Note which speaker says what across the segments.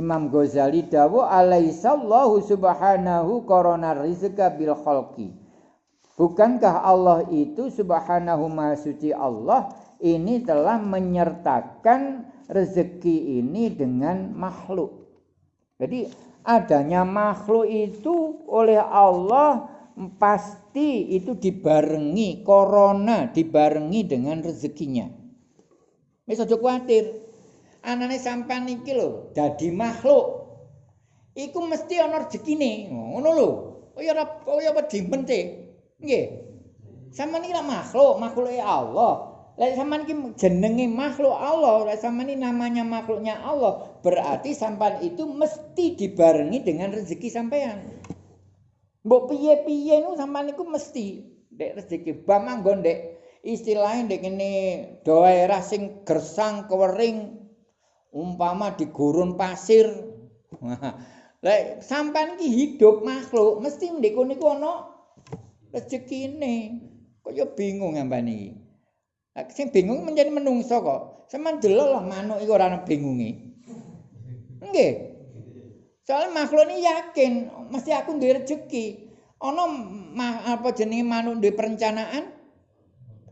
Speaker 1: Imam Ghazali dawu alaihissallahu subhanahu korona rizqa bil khalqi. Bukankah Allah itu subhanahu maha Allah ini telah menyertakan rezeki ini dengan makhluk. Jadi adanya makhluk itu oleh Allah pasti itu dibarengi corona dibarengi dengan rezekinya. Aja kuwatir. Anane sampean iki lho dadi makhluk. Iku mesti ana rezekine ngono lho. Kaya ora kaya wedi mente nggih. Sampean iki makhluk makhluke Allah. Lek sampean iki jenenge makhluk Allah, lek sampean ini namanya makhluknya Allah, berarti sampean itu mesti dibarengi dengan rezeki sampean. Mbok piye-piye nu sampean iku mesti. Dek rezeki bamanggon dek. Istilahnya dek ini daerah sing gersang kewering umpama di gurun pasir. Lek sampean iki hidup makhluk mesti ndek niku ana rezekine. Kok ya bingung sampean iki. Sing bingung menjadi menungso kok. Sampeyan delok lah manuk iku ora ana bingunge. Nggih. Soale makhluk ini yakin mesti aku duwe rezeki. Ana apa jenenge manuk duwe perencanaan?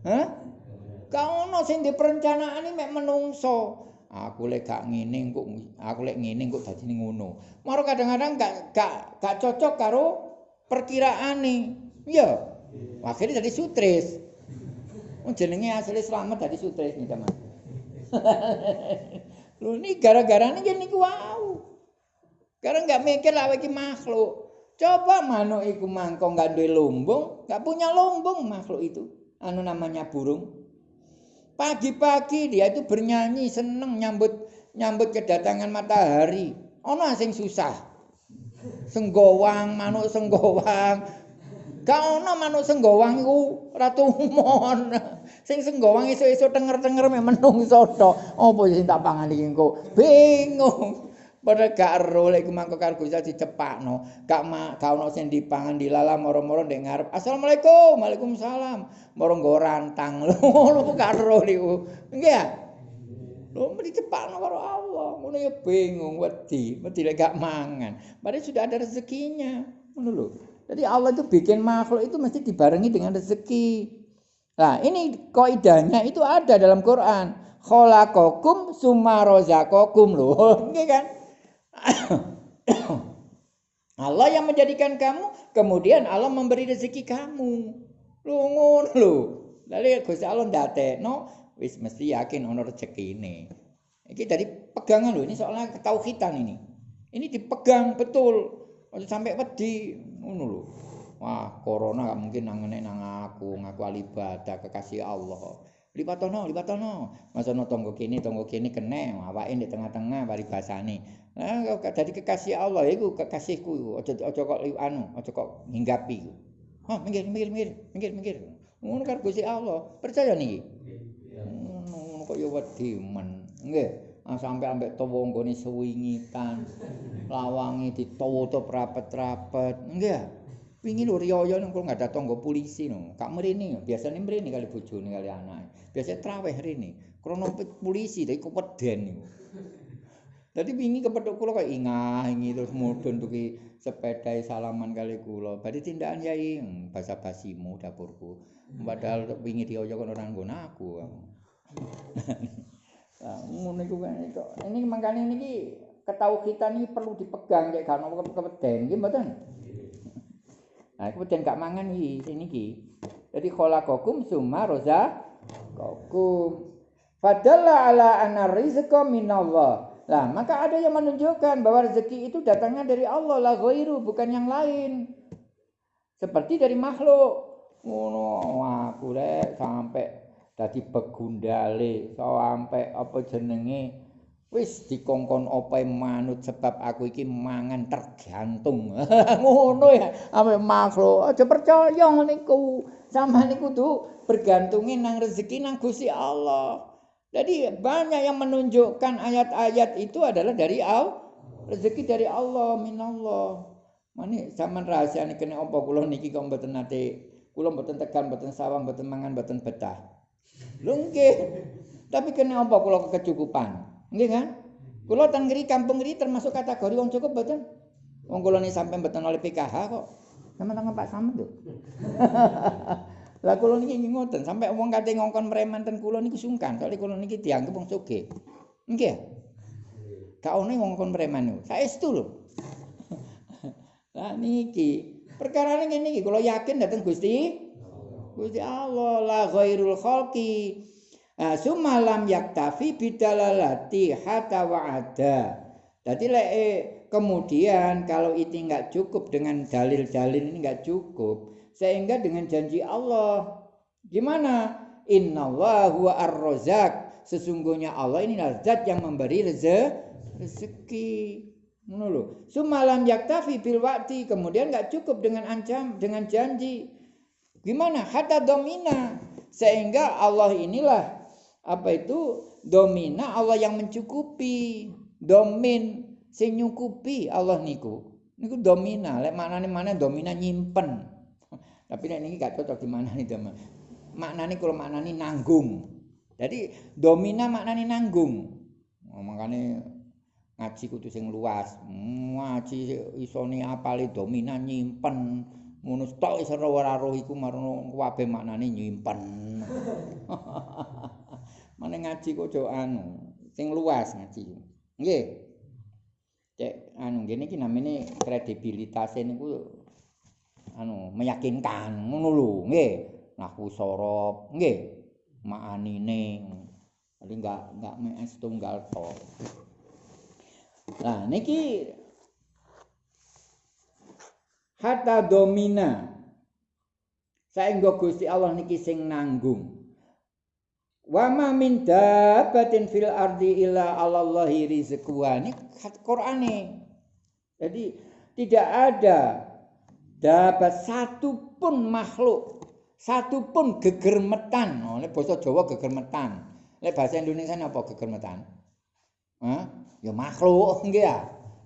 Speaker 1: Hah? Kau ono sing di perencanaan ini mek menungso. Aku lek gak ngene kok aku lek ngene kok dadi ngono. Maro kadang-kadang gak gak gak cocok karo perkiraane. Iya. Akhirnya jadi sutris. Oh, jenenge asli selamat dadi sutris nih teman. Lu ini gara-gara ini gini wow. Karena nggak mikir lah iki makhluk. Coba manuk iku mangkong nggak duwe lumbung, nggak punya lumbung makhluk itu. Anu namanya burung. Pagi-pagi dia itu bernyanyi seneng nyambut nyambut kedatangan matahari. Ono sing susah. Senggowang, manuk senggowang. Gak ono manuk senggowang iku ratu umon. Sing senggowang iso-iso denger-denger menungso tok. Apa sing tak pangan iki engko? Bingung. Padha gak ero lek mangko karo Gusti dicepakno. Gak ma, gak ono sing dipangan dilala moro-moro ndek ngarep. Assalamualaikum. Waalaikumsalam. Moro nggo rantang. Lho gak ero niku. Nggih ya? Lho dicepakno karo Allah. Ngono ya bingung wedi, wedi lek gak mangan. Padahal sudah ada rezekinya. Ngono lho. Jadi Allah itu bikin makhluk itu mesti dibarengi dengan rezeki. Nah, ini kaidahnya itu ada dalam Quran. Khalaqakum summa razaqakum lho. Nggih kan? Allah yang menjadikan kamu, kemudian Allah memberi rezeki kamu. Lu ngono lho. Lalu Gusti Allah no, wis mesti yakin ono rezeki ini. Iki dari pegangan lho, ini soalnya ketauhidan ini. Ini dipegang betul. Sampai wedi ngono lho. Wah, corona gak mungkin nangene nang aku, ngaku alibadah kekasih Allah. Lipatono, lipatono. Masono tonggo kini, tonggo kini kene, awake di tengah-tengah basane. Nah, dadi kekasih Allah iku kekasihku iku. Aja aja kok anu, aja kok nginggapi iku. Ha, minggir, minggir, minggir, minggir, minggir. Ngono karo Gusti Allah. Percaya niki? Ngono kok ya wedi men. Nggih. Ah sampe ambek tawa nggone suwingitan. Lawange ditutup rapet-rapet. Nggih. Wingi lho riyo nang kok ada tangga polisi no. Kak mrene, biasane mrene kali bojone kali anake. Biasa traweh rene. Krono polisi tapi kok weden niku. Dadi wingi kepethuk kula kok ingah ingi terus mudhun tuki sepeda salaman kali kula. Badhe tindakan yai hmm, basa basimu dapurku. Padahal wingi dioyo kok ora nggon aku. Ngono iku kan itu. Ini mangkane niki ketauhidan iki perlu dipegang cek gak ono kepeden nggih. Nah, kemudian gak mangan iki sini iki. Jadi khalaqakum summa kokum. Fadalla ala anna rizqa minallah. Lah, maka ada yang menunjukkan bahwa rezeki itu datangnya dari Allah lah ghairu, bukan yang lain. Seperti dari makhluk. Ngono aku rek sampai dadi begundale, sampai apa jenenge wis dikongkon opo manut sebab aku iki mangan tergantung. Ngono ya, ame makhluk aja percaya niku. Sama niku tuh bergantungin nang rezeki nang Gusti Allah. Jadi banyak yang menunjukkan ayat-ayat itu adalah dari Allah. Rezeki dari Allah, minallah. Mani zaman rahasia ini kena apa kula niki kok mboten nate kula mboten tekan mboten sawang mboten mangan mboten betah. Nggih. Tapi kena apa kula kecukupan? Nggih kan? Kula teng ngri kampung ngri termasuk kategori wong cukup mboten? Wong kula ni sampai mboten oleh PKH kok. Sama-sama Pak Samet tuh. Lah kula niki ngoten, sampai wong kate ngongkon preman ten kula niku sungkan, soalnya kula niki dianggep wong sugih. Nggih. Gak ono ngongkon preman niku. Saestu lho. Lah niki perkara ngene iki kula yakin dateng Gusti Gusti Allah la ghairul khalqi Nah, sumalam yaktafi bidalalati hatta wa'ada. Jadi lek eh, kemudian kalau itu enggak cukup dengan dalil-dalil ini enggak cukup, sehingga dengan janji Allah gimana? Innallaha huwa ar-razzaq. Sesungguhnya Allah ini zat yang memberi rezeki. Lho. Sumalam yaktafi bil waqti, kemudian enggak cukup dengan ancam, dengan janji. Gimana? Hatta domina. Sehingga Allah inilah apa itu? Domina Allah yang mencukupi. Domin. Sing nyukupi Allah niku. Niku domina. Lek maknane mana? Domina nyimpen. Tapi nek niki gak cocok di mana nih teman maknane kalau maknane nanggung. Jadi domina maknane nanggung. Oh, makane ngaji kudu sing luas. Ngaji isone apale? Domina nyimpen. Ngono tok iso ora roh iku marono kabeh maknane nyimpen Mana ngaji kok jo anu, sing luas ngaji. Nggih. Cek anu ngene iki namine kredibilitas niku anu meyakinkan ngono lho, nggih. Nahwu sorob, nggih. Maanine. Jadi enggak enggak mes tunggal to. Nah, niki hatta domina saengga Gusti Allah niki sing nanggung Wa ma min dabbatin fil ardi illa 'alallahi rizquha. Ini Qur'ane. Jadi tidak ada dapat satu pun makhluk, satu pun gegermetan. Oh, ini bahasa Jawa gegermetan. Ini bahasa Indonesia apa gegermetan? Hah? Ya makhluk, enggak ya?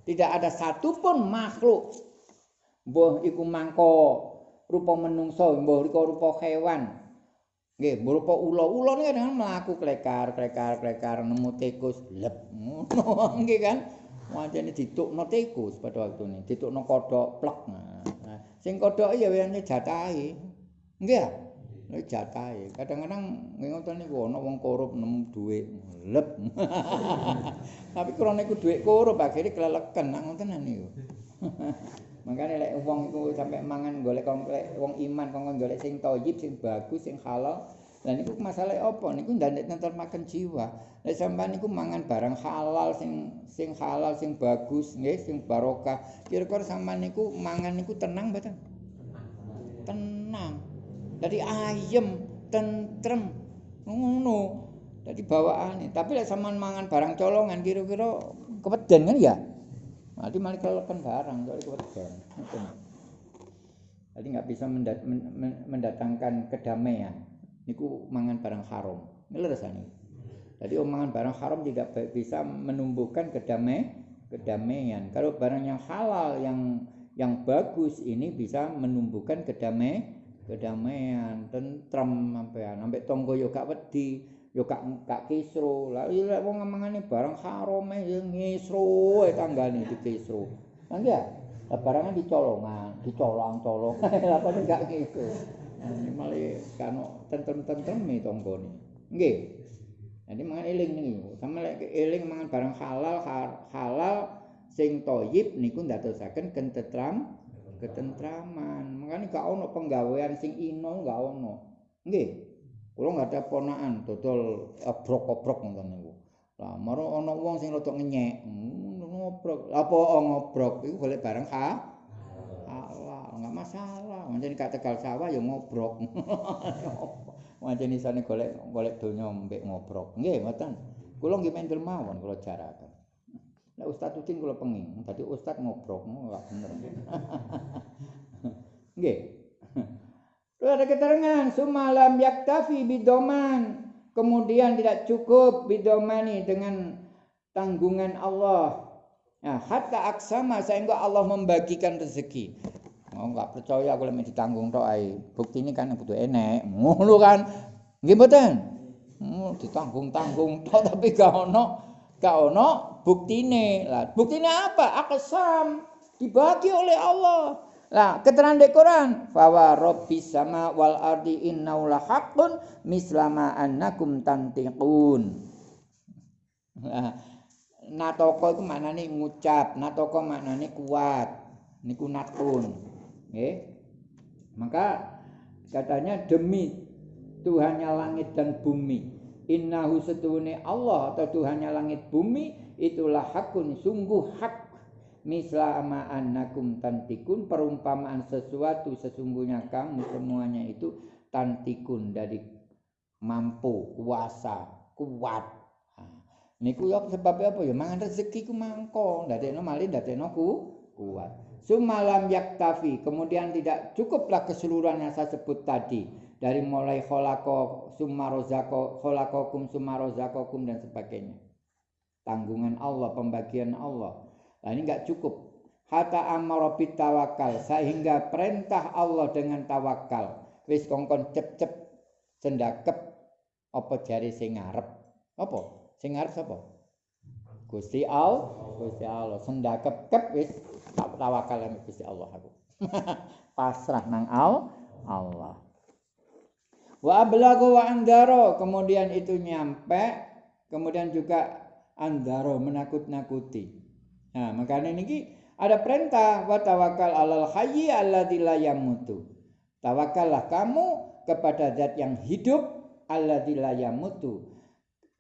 Speaker 1: Tidak ada satu pun makhluk. Mbah iku mangko rupa menungso, mbah rupa hewan, Nggih, berupa ula. Ula niku kadang mlaku klekar, klekar, klekar nemu tikus, lep. Ngono nggih kan. Wancene ditukno tikus pada waktu ini, ditukno kodok plek. Nah, sing kodok ya wene jatahe. Nggih ya? Nek jatahe. Kadang-kadang ngoten niku ana wong korup nemu dhuwit, lep. Tapi krana iku dhuwit korup akhire keleleken nang ngoten niku. Makanya lek wong iku sampe mangan golek komplek wong iman kok golek sing thayyib, sing bagus, sing halal. Lah niku masalah apa? Niku ndak nentel makan jiwa. Lek sampean niku mangan barang halal sing sing halal, sing bagus, nggih, sing barokah. Kira-kira sampean niku mangan niku tenang mboten? Tenang. Jadi ayem, tentrem. Ngono. Jadi bawaane. Tapi lek sampean mangan barang colongan kira-kira kepeden kan ya? Nanti malah kelelekan barang, soalnya keweden. Jadi nggak bisa mendatangkan kedamaian. Niku mangan barang haram. Ngelerasani. Jadi omongan barang haram tidak bisa menumbuhkan kedamaian. kedamaian. Kalau barang yang halal, yang yang bagus ini bisa menumbuhkan kedamaian, kedamaian, tentrem sampean, sampai tonggo yo gak wedi. Ya gak gak kisru. Lah iya wong ngomongane barang haram ya ngisru e tanggane di kisru. Kan ya barangan dicolongan dicolong-colong. Apa nek gak gitu ini malah kano tentem-tentem nih tonggone. Nggih. Jadi mangan eling nih. Sama lek eling mangan barang halal halal sing toyib niku ndadosaken kentetram ketentraman. Makanya gak ono penggawean sing ino gak ono. Nggih Kula nggak ada ponaan dodol obrok-obrok ngoten niku. Lah maro ana wong sing rada ngenyek, ngobrok. Apa ngobrok iku golek barang ha? Allah, enggak masalah. Mancen gak tegal sawah ya ngobrok. Mancen isane golek golek donya mbek ngobrok. Nggih, ngoten. Kula nggih mendel mawon kula jaraken. Nek Ustaz Udin kula pengin, dadi Ustaz ngobrok, enggak bener. Nggih. Ada keterangan sumalam yaktafi bidoman. Kemudian tidak cukup bidomani dengan tanggungan Allah. Nah, hatta aksama sehingga Allah membagikan rezeki. Oh, enggak percaya kalau mau ditanggung tok ai. Bukti ini kan butuh enek. Ngono kan. Nggih mboten? Hmm, ditanggung-tanggung tok tapi gak ono Gak ono buktine. Lah, buktine apa? Akasam dibagi oleh Allah. Lah, keterangan di Quran, "Fawa rabbis sama wal ardi innahu lahaqqun mislama annakum tantiqun." Nah, natoko itu maknane ngucap, natoko maknane kuat. Niku natun. Nggih. Maka katanya demi Tuhannya langit dan bumi. Innahu setuhune Allah atau Tuhannya langit bumi itulah hakun sungguh hak misla ama annakum tantikun perumpamaan sesuatu sesungguhnya kamu semuanya itu tantikun dari mampu kuasa kuat. Niku ya sebabnya apa ya? Mangan rezeki ku mangko ndadekno malih ndadekno ku kuat. Sumalam yaktafi kemudian tidak cukuplah keseluruhan yang saya sebut tadi. Dari mulai kholako sumarozako kholakokum sumarozakokum dan sebagainya. Tanggungan Allah pembagian Allah Nah ini enggak cukup. Hatta amara tawakal sehingga perintah Allah dengan tawakal. Wis kongkon cep-cep cendakep apa jari sing ngarep? Apa? Sing ngarep sapa? Gusti Allah, Gusti Allah sendakep kep wis tak tawakal nang Gusti Allah aku. Pasrah nang Allah. Wa ablagu wa andaro kemudian itu nyampe kemudian juga andaro menakut-nakuti. Nah, makanya ini ada perintah wa tawakal alal hayyi alladzi la yamutu. Tawakallah kamu kepada zat yang hidup alladzi la yamutu,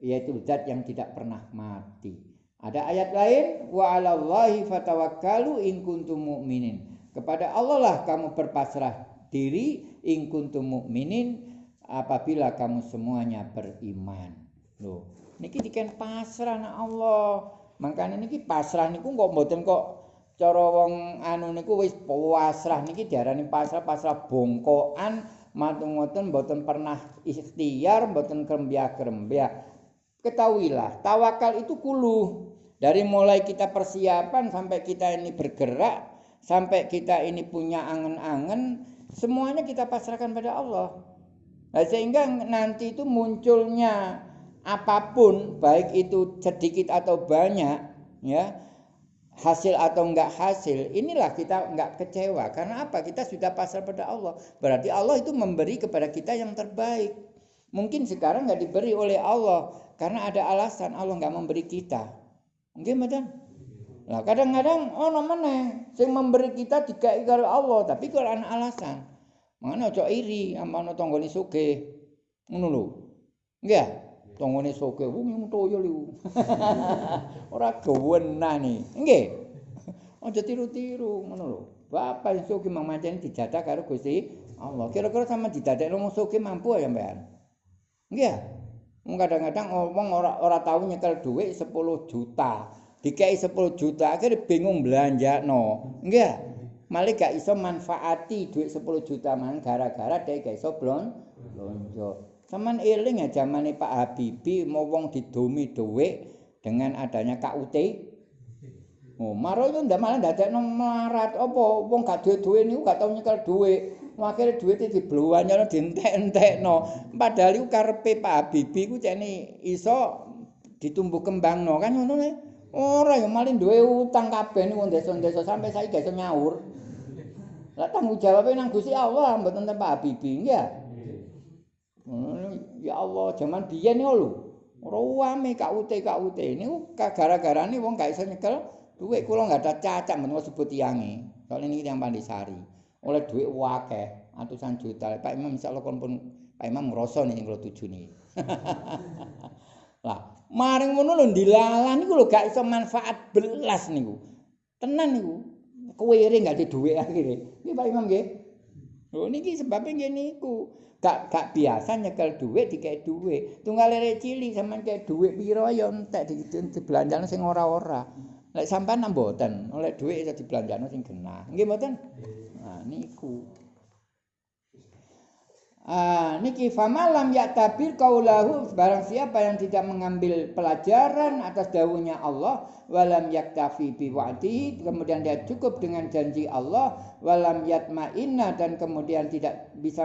Speaker 1: yaitu zat yang tidak pernah mati. Ada ayat lain wa 'alallahi fatawakkalu in kuntum mu'minin. Kepada Allah lah kamu berpasrah diri in kuntum mu'minin apabila kamu semuanya beriman. Loh, niki diken pasrah na Allah. Makanya niki pasrah niku kok mboten kok cara wong anu niku wis pasrah niki diarani pasrah pasrah bongkokan matung-matung mboten pernah ikhtiar mboten krembia-krembia. Ketahuilah, tawakal itu kulu. Dari mulai kita persiapan sampai kita ini bergerak, sampai kita ini punya angen-angen, semuanya kita pasrahkan pada Allah. Nah, sehingga nanti itu munculnya apa pun baik itu sedikit atau banyak ya hasil atau enggak hasil inilah kita enggak kecewa. Karena apa? Kita sudah pasrah pada Allah. Berarti Allah itu memberi kepada kita yang terbaik. Mungkin sekarang enggak diberi oleh Allah karena ada alasan Allah enggak memberi kita. Mungkin betul Nah, kadang-kadang oh mana? Sing memberi kita dikai karo Allah, tapi kalau ana alasan. Mana ojo iri sama ana tanggane sugih. Ngono lho. Nggih. tongone soke wong toyo liu ora gewenane nggih. Aja tiru-tiru ngono lho. Bapak soke mang mancen dijatah karo Gusti Allah. Kira-kira sama didadekno wong soke mampu ya mbekan nggih wong kadang-kadang wong ora ora tau nyekel dhuwit 10 juta. Dikai 10 juta akhirnya bingung belanja no nggih malah gak iso manfaati duit 10 juta man gara-gara dia gak iso blon blonjo Saman eling ya zaman Pak Habibie mau wong didomi dhuwit dengan adanya KUT. Oh, maro yo ndak malah ndadekno marat apa wong gak duwe-duwe niku gak tau nyekel dhuwit. Akhire dhuwite dibluwanyana dientek-entekno. Padahal iku karepe Pak Habibie ku cene iso ditumbuh kembangno kan ngono ne. Ora yo malah duwe utang kabeh niku desa-desa sampai saiki iso nyaur. Lah tanggung jawabe nang Gusti Allah mboten Pak Habibie ya. Ya Allah, zaman biyen yo lho. Ora wame KUT KUT niku gara-garane wong gak iso nyekel dhuwit kula enggak ada cacat men sebut tiange. Soale niki tiyang Pandisari. Oleh dhuwit akeh, atusan juta. Pak Imam insyaallah kon pun Pak Imam ngrasa nih kula tujune. Lah, maring ngono lho dilalah niku lho gak iso manfaat belas niku. Tenan niku. Kuwire enggak di dhuwit akhire. Nggih Pak Imam nggih. Lho niki sebabnya nggih niku. gak gak biasa nyekel duit dikek duit. Tunggal lere cili sama kayak duit piro ya entek di dibelanjane sing ora-ora. Lek sampean mboten oleh duit iso dibelanjane sing genah. Nggih mboten? Nah niku. Ah, niki famalam ya tabir kaulahu barang siapa yang tidak mengambil pelajaran atas dawuhnya Allah walam yaktafi bi wa'di kemudian dia cukup dengan janji Allah walam yatma'inna dan kemudian tidak bisa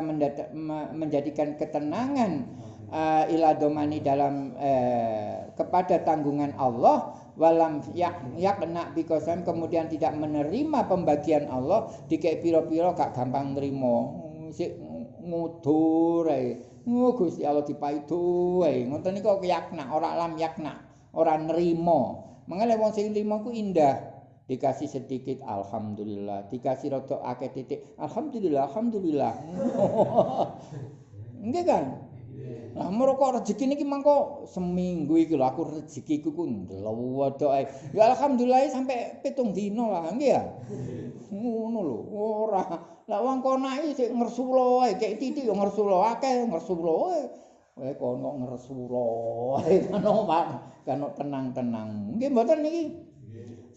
Speaker 1: menjadikan ketenangan uh, ila domani dalam uh, kepada tanggungan Allah walam yak yakna bikosan kemudian tidak menerima pembagian Allah dikek piro-piro gak gampang nerimo sik ngudur ae. Oh, Gusti Allah dipaidu ae. Ngoten niku yakna ora lam yakna ora nerimo mengale wong sing nrimo ku indah dikasih sedikit alhamdulillah dikasih rada akeh titik alhamdulillah alhamdulillah nggih kan Lah mereka rezeki niki mangko seminggu iki lho aku rezekiku ku ndelok ae. Ya alhamdulillah sampai pitung dino lah nggih ya. Ngono lho, ora. Lah wong kono iki sik ngersulo ae, kek titik yo ngersulo akeh ngersulo ae. Wae kono ngersulo ae. Kono tenang-tenang. Nggih mboten niki.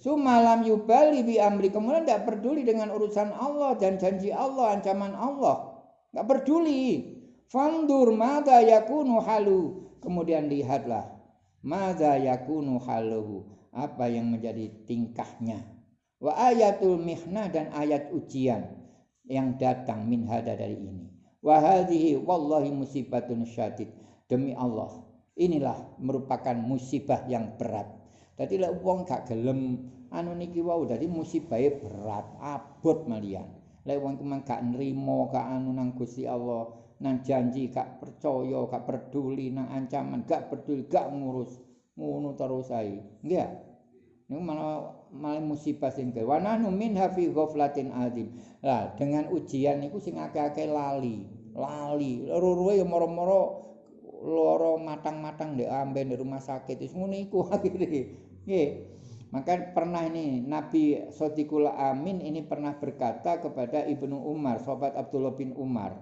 Speaker 1: Sumalam yubali bi amri kemudian tidak peduli dengan urusan Allah dan janji Allah, ancaman Allah. Tidak peduli. Fandur mada yakunu halu. Kemudian lihatlah. Mada yakunu haluhu. Apa yang menjadi tingkahnya. Wa ayatul mihna dan ayat ujian. Yang datang min hada dari ini. Wa wallahi musibatun syadid. Demi Allah. Inilah merupakan musibah yang berat Dadi lek wong gak gelem anu niki wau dadi musibahe berat, abot malian. Lek wong kuwi gak nrimo gak anu nang Gusti Allah, nang janji gak percaya, gak peduli nang ancaman, gak peduli, gak ngurus. Ngono terus ae. Nggih. Niku malah malah musibah sing ke. Wa min hafi ghaflatin azim. Lah, dengan ujian niku sing akeh-akeh lali, lali. Loro-loro ya moro-moro loro matang-matang ndek amben di rumah sakit. Wis ngono iku akhire. Nggih. Maka pernah ini Nabi Sodiqul Amin ini pernah berkata kepada Ibnu Umar, sahabat Abdullah bin Umar,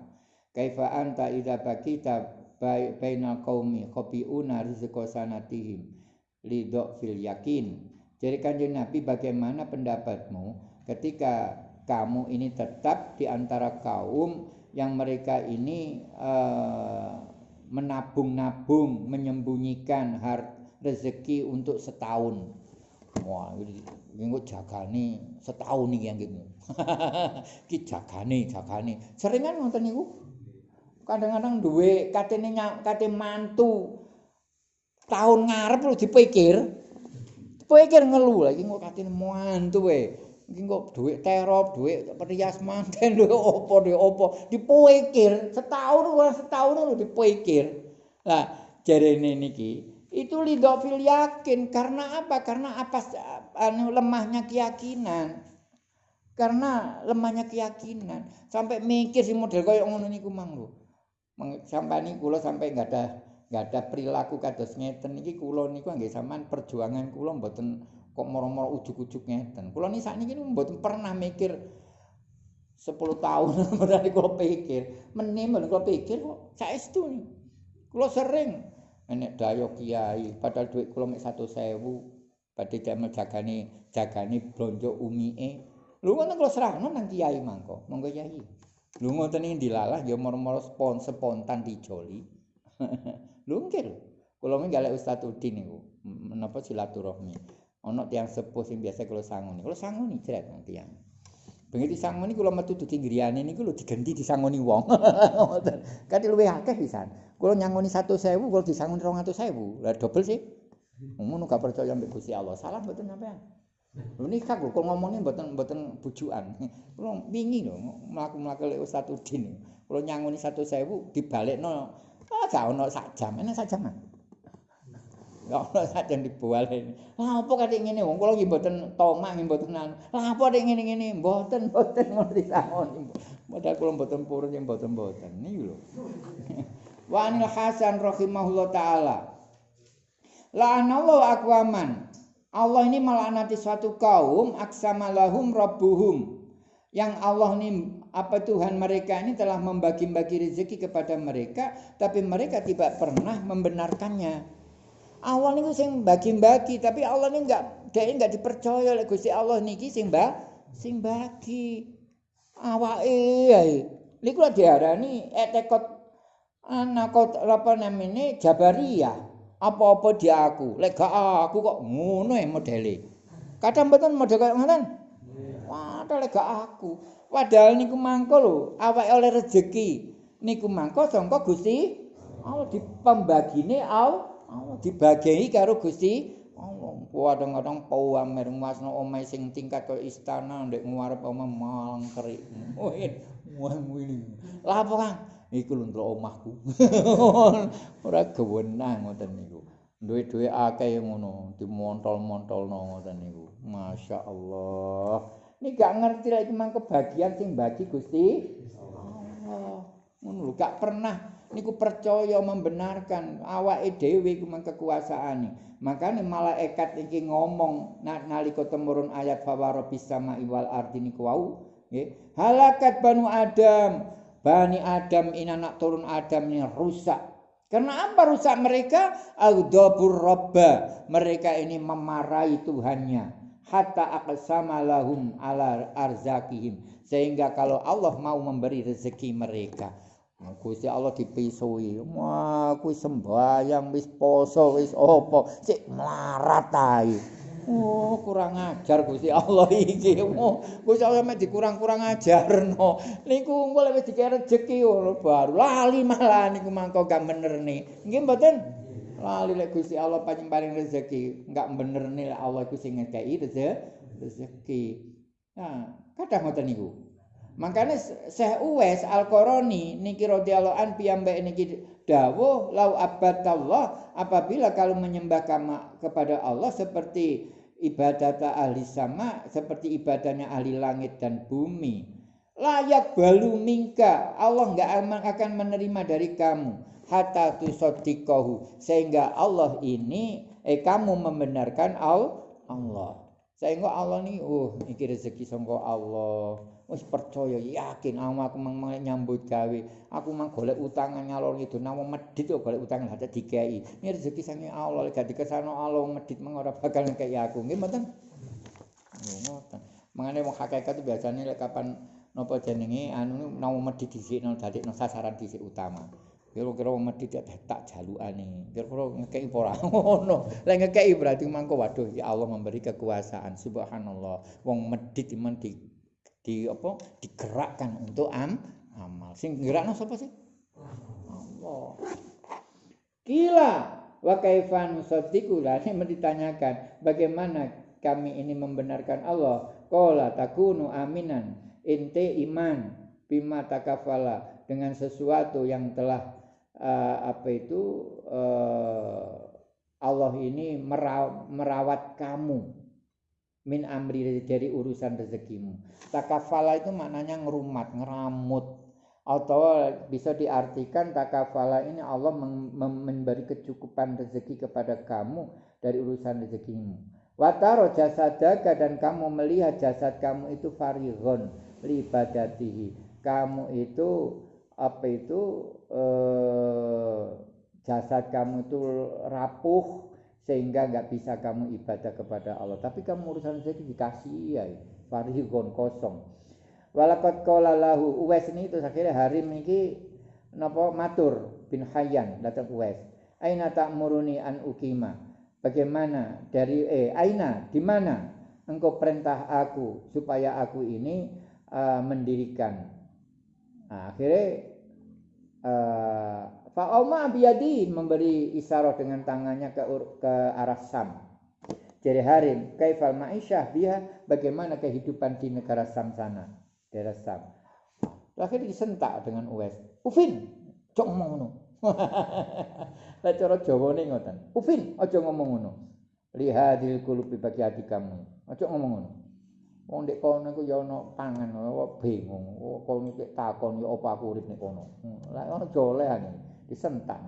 Speaker 1: "Kaifa anta idza bakita baina qaumi khabiuna rizqa sanatihim lidha fil yakin." Jadi kanjeng Nabi bagaimana pendapatmu ketika kamu ini tetap di antara kaum yang mereka ini uh, menabung-nabung, menyembunyikan harta rezeki untuk setahun. Wah, ini kok jagane setahun iki yang gitu. Ki jagane, jagane. Seringan ngoten niku. Kadang-kadang duwe katene kate mantu tahun ngarep lu dipikir. Dipikir ngelu lagi kok katene mantu we. Iki kok duit terop, duit perias manten lho opo duit opo dipikir setahun ora setahun lu dipikir. Lah jarene niki itu lidofil yakin. Karena apa? Karena apa anu lemahnya keyakinan. Karena lemahnya keyakinan. Sampai mikir si model kayak ngono niku mang lho. Sampai ini kulo sampai nggak ada nggak ada perilaku kados ngeten. Kulo niku nggih sampean perjuangan kulo mboten kok moro-moro ujuk-ujuk ngeten. Saat ini mboten pernah mikir 10 tahun berarti kulo pikir. Menim kulo pikir kok saestu kulo sering enek dayo kiai padahal duit kula mek 1000 badhe damel jagane jagane blonjo umie lho ngono kula serahno nang kiai mangko. Monggo kiai. Lho ngoten iki dilalah ya moro-moro spon spontan dijoli. Lho kula mek galek Ustaz Udin niku. Menapa silaturahmi. Ana tiyang sepuh sing biasa kula sangoni. Kula sangoni jret tiyang bengi disangoni kula metu dudu griyane niku lho digenti disangoni wong kate luwih akeh pisan Kulo nyangoni satu sewu, kulo disangoni rong atau sewu. Lah double sih. Ngono gak percaya mbek Gusti Allah. Salah mboten sampean. Lho nikah kok ngomongnya mboten mboten bujukan. Kulo wingi lho mlaku-mlaku lek Ustaz Udin. Kulo nyangoni satu sewu dibalekno ah gak ono sak jam. Enak sak jam. Gak ono sak jam dibalik. Lah apa kate ngene wong kulo nggih mboten tomak nggih mboten anu. Lah apa nek ngene-ngene mboten mboten ngono disangoni. Padahal kulo mboten purun yang mboten-mboten. Niki lho. wa anil hasan rahimahullah taala la'anallahu aqwaman Allah ini melaknati suatu kaum aksama lahum rabbuhum yang Allah ini apa Tuhan mereka ini telah membagi-bagi rezeki kepada mereka tapi mereka tidak pernah membenarkannya Allah ini sing bagi-bagi tapi Allah ini enggak dia enggak dipercaya oleh Gusti Allah niki sing ba sing bagi. Awake ya niku diarani etekot anak kok apa namanya Jabariyah. Apa-apa dia aku. Lek gak aku kok ngono ya modele. Kadang betul model kayak ngoten? Waduh lek gak aku. Padahal niku mangko lho awake oleh rezeki. Niku mangko sangka Gusti Allah di pembagine Allah dibagi karo Gusti Allah. Kadang-kadang pamer masno omahe sing tingkat kaya istana ndek ngarep omah malang kerik. Wah, ngene. Lah apa Kang? Iku lho omahku. Ora gewenang ngoten niku. Duwe-duwe akeh ngono, dimontol-montolno ngoten niku. Masya Allah. Ini gak ngerti lagi mang kebahagiaan sing bagi Gusti Allah. Ngono gak pernah niku percaya membenarkan awake dhewe iku mang kekuasaane. Makane malaikat iki ngomong nalika temurun ayat fawara bisama iwal ardi niku wau. Halakat banu Adam. Bani Adam ini anak turun Adam ini rusak. Karena apa rusak mereka? Audabur robba. Mereka ini memarahi Tuhannya. Hatta aqsama lahum ala arzakihim. Sehingga kalau Allah mau memberi rezeki mereka. Gusti Allah dipisui. Wah, kuwi sembayang wis poso wis opo, sik melarat ae. Oh, kurang ajar Gusti Allah iki. Oh, Gusti Allah mek dikurang-kurang ajarno. Niku engko lek dikek rezeki ngono baru lali malah niku mangko gak bener nih. Nggih mboten? Lali lek Gusti Allah pancen paring rezeki, enggak bener nih Allah iku sing ngekeki rezeki. Nah, kadang ngoten niku. Makanya Syekh Uwais Al-Qarani niki radhiyallahu an piyambak niki dawuh lau abadallah apabila kalau menyembah kama kepada Allah seperti ibadat ahli sama seperti ibadahnya ahli langit dan bumi. Layak balu mingka Allah nggak akan menerima dari kamu. Hatta tusodikohu sehingga Allah ini eh kamu membenarkan Allah. Sehingga Allah nih oh ini rezeki sangka Allah wis percaya yakin aku mang nyambut gawe. Aku mang golek utangan ngalor itu nama medit kok golek utangan ada dikei ini rezeki sange Allah lek gak dikesano Allah medit mang ora bakal ngekei aku. Nggih mboten? Ngoten mangane wong hakikat biasanya lek kapan napa jenenge anu nama medit dhisikno dadekno sasaran dhisik utama. Kira-kira wong medit tak jalukane. Kira-kira ngekei apa ora? Ngono. Lek ngekei berarti mangko waduh ya Allah memberi kekuasaan. Subhanallah. Wong medit iman di di apa digerakkan untuk am amal. Sing gerakno sapa sih? Allah. Kila wa kaifa nusaddiqu? Ini ditanyakan bagaimana kami ini membenarkan Allah? Qala takunu aminan ente iman bima takafala dengan sesuatu yang telah uh, apa itu uh, Allah ini merawat kamu min amri dari urusan rezekimu. Takafala itu maknanya ngerumat, ngeramut. Atau bisa diartikan takafala ini Allah memberi kecukupan rezeki kepada kamu dari urusan rezekimu. Wataro jasadaka dan kamu melihat jasad kamu itu farighon libadatihi. Kamu itu apa itu eh, jasad kamu itu rapuh sehingga nggak bisa kamu ibadah kepada Allah. Tapi kamu urusan rezeki dikasih ya, farigon kosong. Walakot kola lahu Uwais ini itu akhirnya hari ini napa matur bin Hayyan datang Uwais. Aina tak muruni an ukima. Bagaimana dari eh aina di mana engkau perintah aku supaya aku ini uh, mendirikan. Nah, akhirnya uh, Oma biyadi memberi isyarat dengan tangannya ke, ke arah Sam. Jadi Harim, kaifal ma'isyah dia bagaimana kehidupan di negara Sam sana, daerah Sam. Akhirnya disentak dengan Uwais. Ufin, cok ngomong ngono. Lah Jawa ning ngoten. Ufin, aja ngomong ngono. Lihadil kulubi bagi hati kamu. Aja ngomong ngono. Wong ndek kono iku ya ana pangan, bingung. Kono takon ya apa aku urip nek kono. Lah ono jolehan. Disentak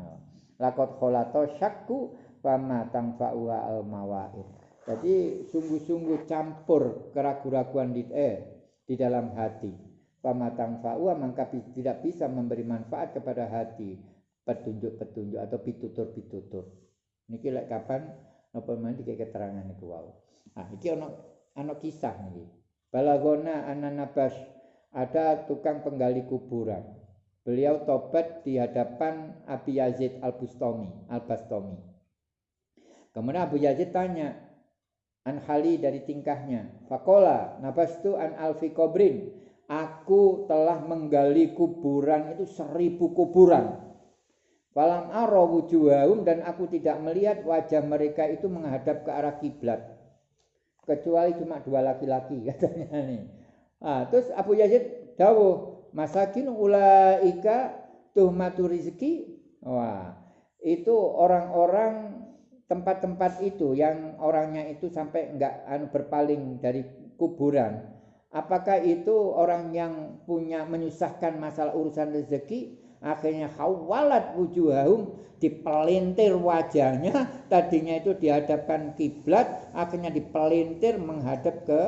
Speaker 1: lakot kholato syakku fama tangfa'u al mawaid jadi sungguh-sungguh campur keraguan-raguan di eh, di dalam hati. Fama tangfa'u maka tidak bisa memberi manfaat kepada hati. Petunjuk-petunjuk atau pitutur-pitutur. Niki lek kapan napa men iki keterangan niku wau. Ah iki ana ana kisah niki. Balagona ananabas ada tukang penggali kuburan Beliau tobat di hadapan Abi Yazid Al-Bustami, Al-Bastami. Kemudian Abu Yazid tanya, an hali dari tingkahnya. Fakola, nabastu an alfi kobrin. Aku telah menggali kuburan itu seribu kuburan. Falam aro wujuhahum dan aku tidak melihat wajah mereka itu menghadap ke arah kiblat. Kecuali cuma dua laki-laki katanya nih. Ah, terus Abu Yazid dawuh, masakin ulaika tuhmatu rizki. Wah, itu orang-orang tempat-tempat itu yang orangnya itu sampai enggak anu berpaling dari kuburan. Apakah itu orang yang punya menyusahkan masalah urusan rezeki? Akhirnya hawalat wujuhahum dipelintir wajahnya tadinya itu dihadapkan kiblat akhirnya dipelintir menghadap ke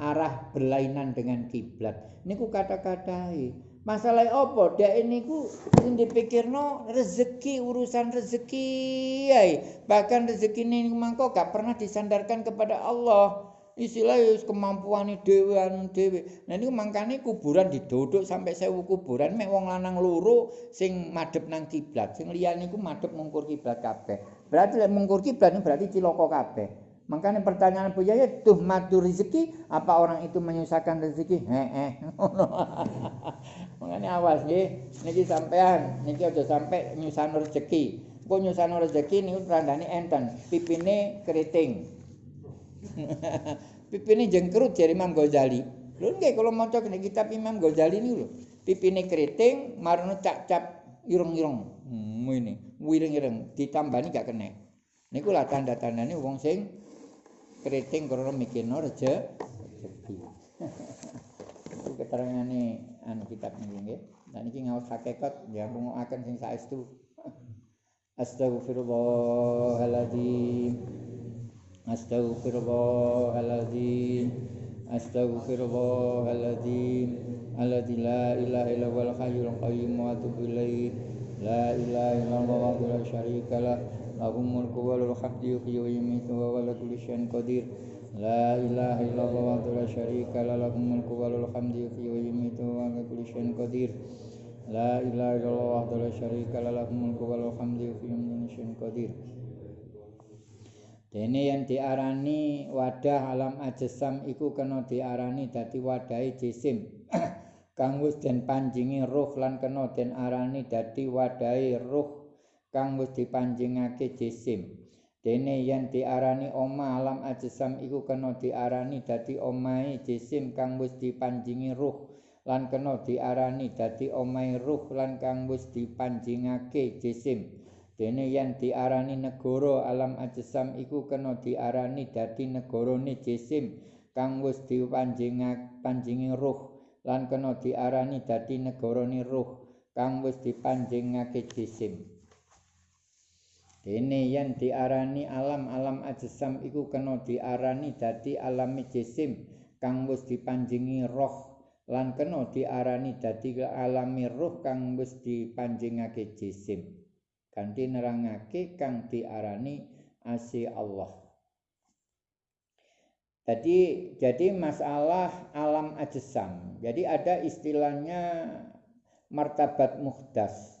Speaker 1: arah berlainan dengan kiblat. Niku kata-katai masalah apa? Dek ini ku dipikirno rezeki urusan rezeki ay. bahkan rezeki ini mangko gak pernah disandarkan kepada Allah. Istilahnya kemampuan dewe anu dewe nah ini makanya kuburan diduduk sampai sewu kuburan mek wong lanang luru sing madep nang kiblat. Sing liyan niku madep mungkur kiblat kabeh. Berarti mungkur kiblat berarti ciloko kabeh makanya pertanyaan Bu Yaya tuh madu rezeki apa orang itu menyusahkan rezeki heeh makanya awas nggih niki sampean niki aja sampai nyusahno rezeki kok nyusahno rezeki niku tandane enten pipine keriting pipine jengkerut jari Imam Ghazali. Lho nggih kalau maca kitab Imam Ghazali niku lho. Pipine keriting marno cap-cap ireng-ireng. Hmm, ini, wireng-ireng ditambani gak kena. Niku lah tanda-tandane wong sing keriting krana mikirno reje rezeki. Iku keterangane anu kitab niku nggih. Dan iki ngaos hakikat ya ngungokaken sing saestu. Astagfirullahaladzim. Astaghfirullahaladzim Astaghfirullahaladzim Alladzi la ilaha illa wal hayyul qayyum wa atubu ilaih La ilaha illallah wa la syarika lah Lahum mulku wa lahul hamdu yuhyi wa yumiitu wa ala kulli syai'in qadir. La ilaha illallah wa la syarika lah Lahum mulku wa lahul hamdu yuhyi wa yumiitu wa ala kulli syai'in qadir. Dene yang diarani wadah alam ajasam iku kena diarani dadi wadahe jisim. kang wis den panjingi ruh lan kena den arani dadi wadahe ruh kang wis dipanjingake jisim. Dene yang diarani oma alam ajasam iku kena diarani dadi omahe jisim kang wis dipanjingi ruh lan kena diarani dadi omahe ruh lan kang wis dipanjingake jisim. dene yen diarani negara alam ajsam iku kena diarani dadi negarane jisim kang wis dipanjingi ruh lan kena diarani dadi negarane ruh kang wis dipanjingake jisim dene yen diarani alam-alam ajsam iku kena diarani dadi alami jisim kang wis dipanjingi roh lan kena diarani dadi alami ruh kang wis dipanjingake jisim kanthi nerangake kang diarani asi Allah. Jadi jadi masalah alam ajsam. Jadi ada istilahnya martabat muhdas.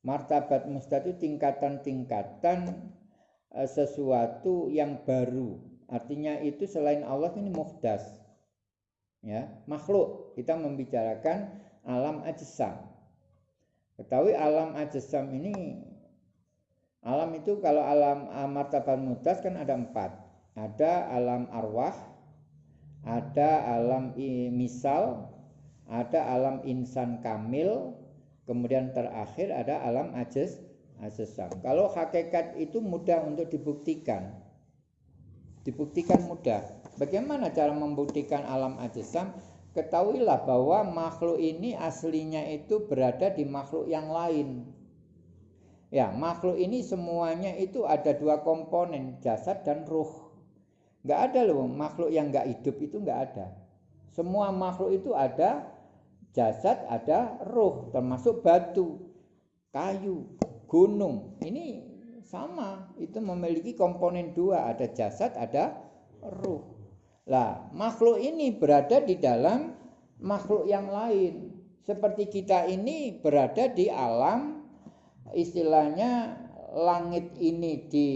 Speaker 1: Martabat muhdas itu tingkatan-tingkatan eh, sesuatu yang baru. Artinya itu selain Allah ini muhdas. Ya, makhluk. Kita membicarakan alam ajsam. Ketahui alam ajsam ini Alam itu kalau alam martabat mutas kan ada empat. Ada alam arwah, ada alam misal, ada alam insan kamil, kemudian terakhir ada alam ajes ajasam. Kalau hakikat itu mudah untuk dibuktikan. Dibuktikan mudah. Bagaimana cara membuktikan alam ajasam? Ketahuilah bahwa makhluk ini aslinya itu berada di makhluk yang lain. Ya, makhluk ini semuanya itu ada dua komponen, jasad dan ruh. Enggak ada loh makhluk yang enggak hidup itu enggak ada. Semua makhluk itu ada jasad, ada ruh, termasuk batu, kayu, gunung. Ini sama, itu memiliki komponen dua, ada jasad, ada ruh. Lah, makhluk ini berada di dalam makhluk yang lain. Seperti kita ini berada di alam istilahnya langit ini di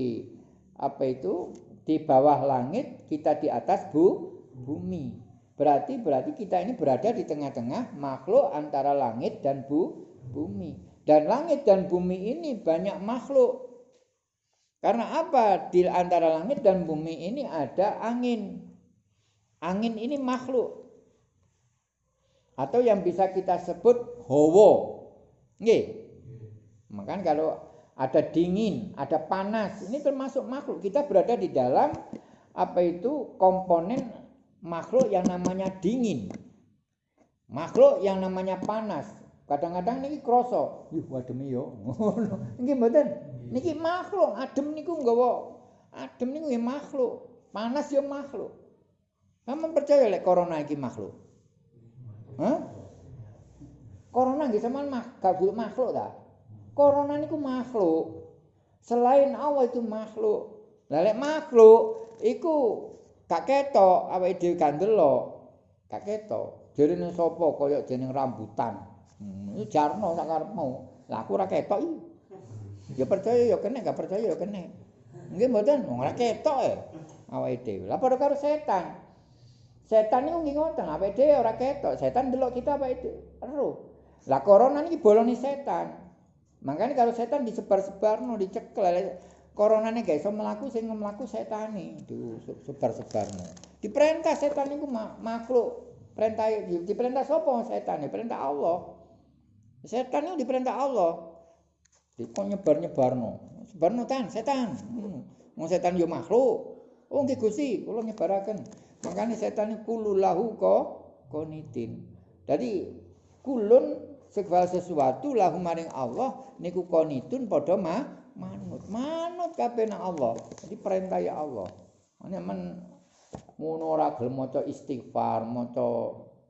Speaker 1: apa itu di bawah langit kita di atas bu bumi berarti berarti kita ini berada di tengah-tengah makhluk antara langit dan bu bumi Dan langit dan bumi ini banyak makhluk. Karena apa? Di antara langit dan bumi ini ada angin. Angin ini makhluk. Atau yang bisa kita sebut hawa. Nggih. Makanya kalau ada dingin, ada panas, ini termasuk makhluk. Kita berada di dalam apa itu komponen makhluk yang namanya dingin. Makhluk yang namanya panas. Kadang-kadang niki kroso, yuh adem yo. Niki mboten. Niki makhluk, adem niku nggawa adem niku ya makhluk, panas ya makhluk. Kamu percaya lek corona iki makhluk? Hah? Corona nggih sampean makhluk makhluk ta? Corona niku makhluk. Selain Allah itu makhluk. Lah lek makhluk iku gak ketok awake dhewe kandelok. Gak ketok. Jarene sapa kaya jeneng rambutan. Hmm, jarno sak karepmu. Lah aku ora ketok iki. Ya percaya ya kene, gak percaya ya kene. Nggih mboten, ora ketok e. Awake dhewe. Lah padha karo setan. Setan niku nggih ngoten, awake dhewe ora ketok. Setan delok kita awake dhewe. Ero. Lah corona niki bolone setan. Makanya kalau setan disebar-sebarno, dicekel, coronane gak iso mlaku sing mlaku setane, disebar-sebarno. Diperintah setan niku makhluk. Perintah diperintah sapa setan? Perintah Allah. Setan itu diperintah Allah. Dikon nyebar-nyebarno. Sebarno tan, setan. Hmm. setan yo makhluk. Oh nggih Gusti, kula nyebaraken. Makane setan iku lahu ko konitin. Jadi kulun segala sesuatu lahu maring Allah niku konitun padha ma manut. Manut kabeh nang Allah. Jadi perintah ya Allah. Ana men ngono ora gelem maca istighfar, maca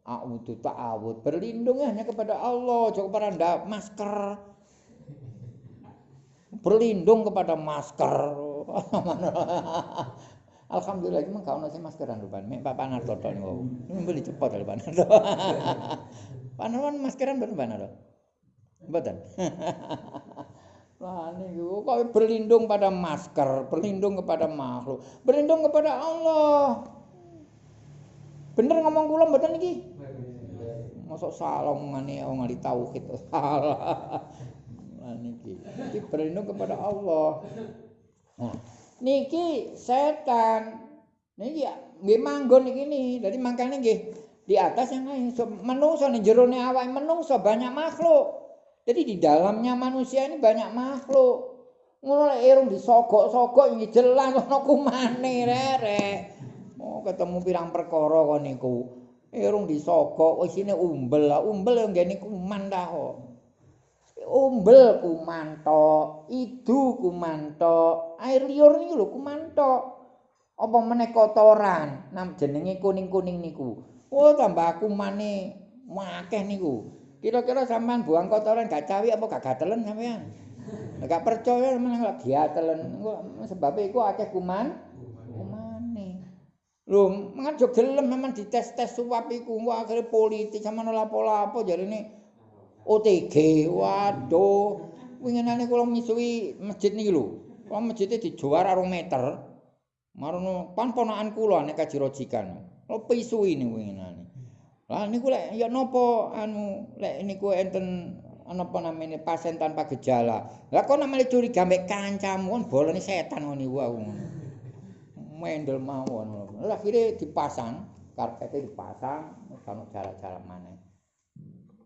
Speaker 1: a'udzu ta'awud berlindung hanya kepada Allah jangan kepada masker berlindung kepada masker Alhamdulillah emang kau nasi maskeran depan. Mek Pak Panarto tok niku. Beli cepot lho Pak. Pak Narwan maskeran Pak Narto. Mboten. Wah niku kok berlindung pada masker, berlindung kepada makhluk, berlindung kepada Allah. Bener ngomong kula mboten iki? Mosok salah omongane wong ahli tauhid salah. Lah niki. Iki berlindung kepada Allah. Nah, niki setan. Niki nggih manggon iki nih. Dadi mangkane nggih di atas yang lain. So, menungso nih jerone awake menungso banyak makhluk. Jadi di dalamnya manusia ini banyak makhluk. Ngono lek irung disogok-sogok iki jelas ana kumane rerek. Oh ketemu pirang perkara kok niku. Irung disogok, wis ini umbel umbel yang gini kuman dah kok. Umbel kuman tok, idu kuman tok, air liur ini lho kuman tok. Apa meneh kotoran, nam jenenge kuning-kuning niku. Oh tambah kuman nih, wakeh niku. Kira-kira sampean buang kotoran gak cawi apa gak gatelen sampean? Gak percaya meneh gak gatelen. Sebab iku akeh kuman. Lho, ngajuk gelem memang dites-tes suap iku, akhirnya politik sama lapo-lapo jadi ini OTG, waduh. Winginane kula misui masjid niki lho. Kula masjidnya dijuar arung meter. Marono pan ponakan kula nek kaji rojikan. Kula pisui ini winginane. Lah niku lek ya napa anu lek niku enten apa namanya pasien tanpa gejala. Lah kok namanya curiga mbek kancamu kan bolone setan ngono niku aku. mendel mawon. Lah akhire dipasang, karpete dipasang, ono cara-cara maneh.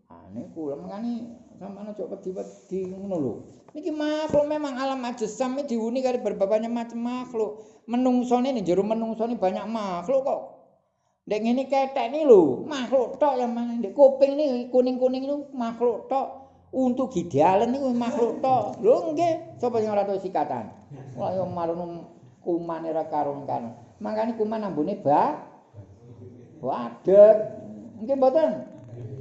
Speaker 1: Ah niku mengani sampeyan aja wedi-wedi ngono lho. Niki makhluk memang alam ajsam iki diuni karo berbapaknya macam makhluk. Menungsone ning jero menungsone banyak makhluk kok. Ndek ngene ketek ni lho, makhluk tok yang mana ndek kuping ni kuning-kuning itu makhluk tok. Untuk gidalan niku makhluk tok. Lho nggih, sapa sing ora tau sikatan? Wah yo marun kuman ora karung-karung. Mangkane kuman ambune ba wadeg. Nggih mboten.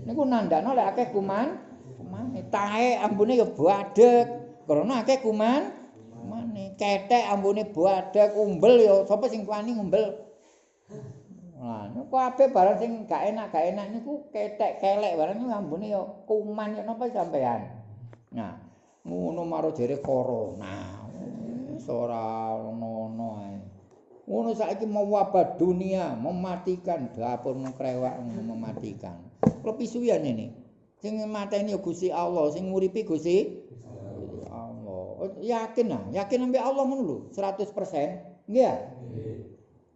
Speaker 1: Niku nandakno lek akeh kuman, kumane tae ambune ya wadeg. Karena akeh kuman, kumane ketek ambune wadeg, umbel ya sapa sing wani umbel. Lah niku kabeh barang sing gak enak, gak enak niku ketek kelek barang niku ambune ya kuman ya napa sampean. Nah, ngono maro jere corona. ora ono-ono ae. Ngono saiki mau wabah dunia, mematikan dapur krewak mematikan. Klepisuyan ini. Sing mateni ya Gusti Allah, sing nguripi Gusti Allah. Oh, yakin ah, yakin ambek Allah ngono lho, 100%. Nggih ya?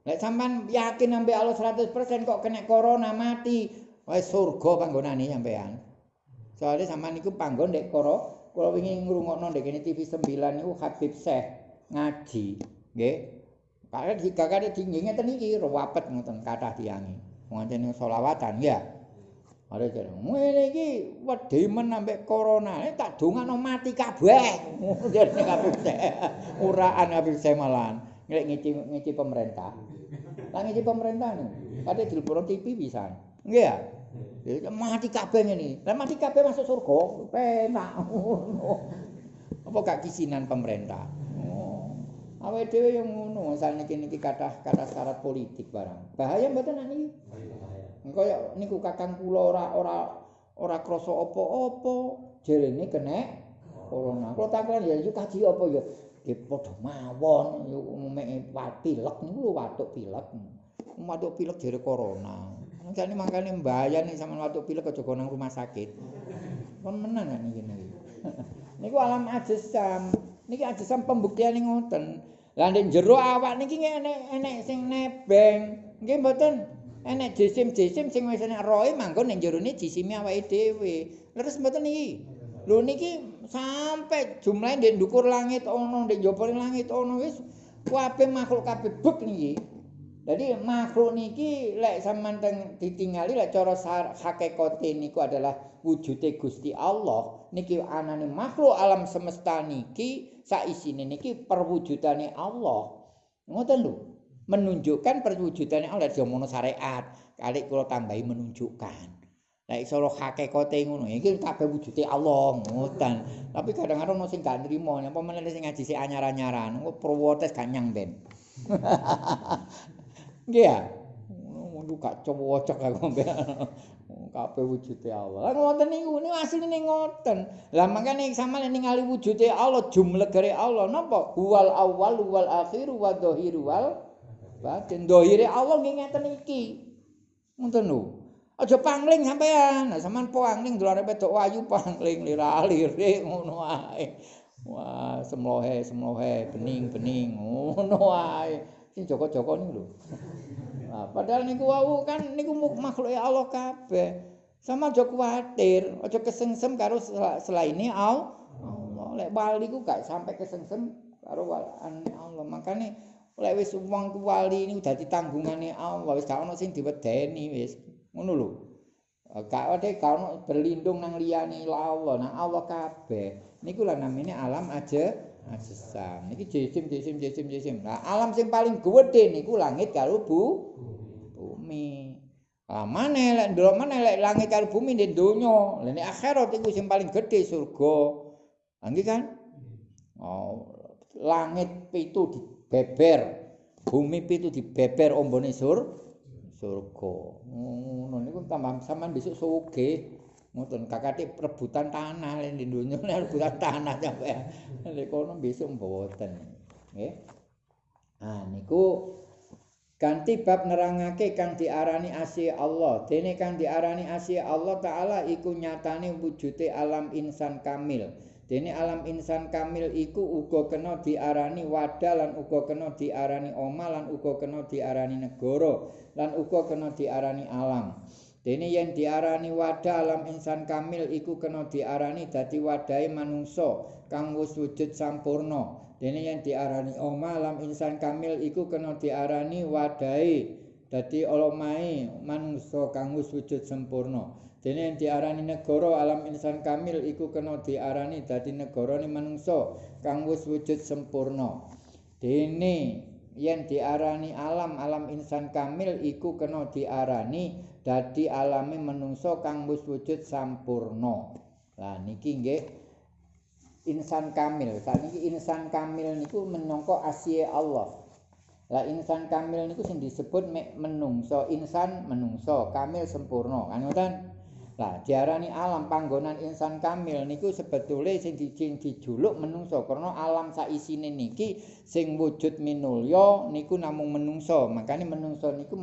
Speaker 1: Lek sampean yakin ambek Allah 100% kok kena corona mati, wis surga panggonane sampean. Soale sampean niku panggon ndek koro, kula wingi ngrungokno ndek kene TV 9 niku Habib Syekh ngaji, nggih. Kakek dikakane dingin ngeten iki ruwapet ngoten kathah tiyange. Wonten selawatan ya. Jare, ngene iki wedi men ambek corona, eh, tak dongano mati kabeh. Jare kabeh uraan Habib Syekh malan. Ngelek ngici ngici pemerintah. Lah ngici pemerintah nih. Kate dilipuro TV pisan. Nggih ya? Ya mati kabeh ngene. Lah mati kabeh masuk surga. Penak Apa gak kisinan pemerintah? Oh. Awake dhewe yang ngono, asal niki niki kathah kathah syarat politik barang. Bahaya mboten niki? Kaya niku kakang kula ora ora ora krasa apa-apa, jerene kena corona. Kula takon ya iki kaji apa ya? Ki padha mawon yo umume pilek niku watuk pilek. Watuk pilek jere corona. Jane mangkane mbayani sampean watuk pilek aja nang rumah sakit. Kon menan iki niki. Niku alam ajisam. Niki ajisam pembuktian ngoten. Lah nek jero awak niki enek enek sing nebeng. Nggih mboten? enek jisim-jisim sing wis enek roe manggon ning jerone jisime awake dhewe. Leres mboten iki? Lho niki sampe jumlahe ndek ndukur langit ana, ndek njaba langit ana wis kabeh makhluk kabeh bek niki. Jadi makhluk niki lek sampean ditingali lek cara hakikate niku adalah wujude Gusti Allah. Niki anane makhluk alam semesta niki sak isine niki perwujudane Allah. Ngoten lho. menunjukkan perwujudannya Allah di omongan syariat kali kalau tambahi menunjukkan nah iso lo hakikote ngono iki kabeh wujude Allah ngoten. Tapi kadang-kadang ono sing gak nrimo apa meneh sing ngaji si anyar-anyaran kok prowotes gak nyang ben. Nggih ya? Ngono gak cowok aku kabeh wujude Allah. Lah ngoten niku niku asline ngoten. Lah makane sama ningali wujude Allah jumlah gere Allah napa? Huwal awwal wal akhir wa dhahir wal batin. Dohire Allah nggih ngeten iki. Ngoten lho aja pangling sampean. Nah sampean pangling dolare wedok ayu pangling lirah-lire ngono ae. Wah semlohe semlohe bening-bening ngono ae. Sing joko-joko niku lho. Nah, padahal niku wau kan niku makhluk Allah kabeh. Sama aja kuwatir aja kesengsem karo selaine Allah. Lek bali ku gak sampai kesengsem karo Allah. Makane Lek wis wong wali ini dadi tanggungane Allah, wis gak ono sing diwedeni wis. Ngono lho. Gak ada gak ono berlindung nang liyane Allah, nang Allah kabeh. Niku lah namine alam aja ajisam. Niki jisim jisim jisim jisim. Nah, alam sing paling gedhe niku langit karo bu bumi. Ah, mana lek ndelok mana lek langit karo bumi di donya. Lah nek akhirat iku sing paling gedhe surga. Nggih kan? Oh, langit pitu di beber bumi pitu dibeber ombone sur surga ngono niku tambah sampean besok suge ngoten kakate rebutan tanah len di dunya rebutan tanah sampe lek kono besok mboten nggih. Ah niku ganti bab nerangake kang diarani asih Allah. Dene kang diarani asih Allah taala iku nyatane wujude alam insan kamil Dene alam insan kamil iku uga kena diarani wadah lan uga kena diarani oma lan uga kena diarani negara lan uga kena diarani alam. Dene yen diarani wadah alam insan kamil iku kena diarani dadi wadahe manungsa kang wis wujud sampurna. Dene yen diarani oma alam insan kamil iku kena diarani wadahe dadi omahe manungsa kang wis wujud sampurna. Dene diarani negara alam insan kamil iku kena diarani dadi negarane manungsa kang wis wujud sempurna. Dene yen diarani alam alam insan kamil iku kena diarani dadi alame manungsa kang wis wujud sampurna. Lah niki nggih insan kamil. Saniki insan kamil niku menangka asih Allah. Lah insan kamil niku sing disebut menungso, insan menungso, kamil sempurna. Kan ngoten? Lah diarani alam panggonan insan kamil niku sebetulnya sing dijuluk menungso karena alam saisine niki sing wujud minulya niku namung menungso makanya menungso niku